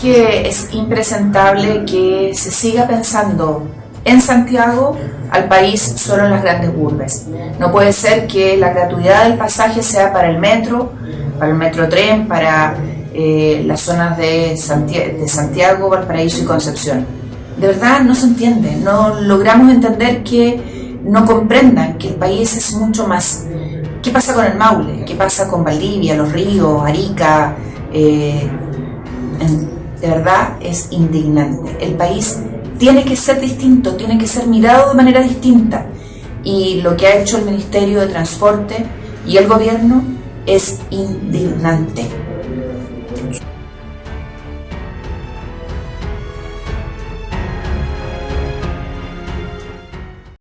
que es impresentable que se siga pensando en Santiago al país solo en las grandes urbes. No puede ser que la gratuidad del pasaje sea para el metro, para el metro tren, para eh, las zonas de Santiago, de Santiago, Valparaíso y Concepción. De verdad no se entiende, no logramos entender que no comprendan que el país es mucho más. ¿Qué pasa con el Maule? ¿Qué pasa con Valdivia, Los Ríos, Arica? Eh, de verdad es indignante. El país tiene que ser distinto, tiene que ser mirado de manera distinta. Y lo que ha hecho el Ministerio de Transporte y el gobierno es indignante.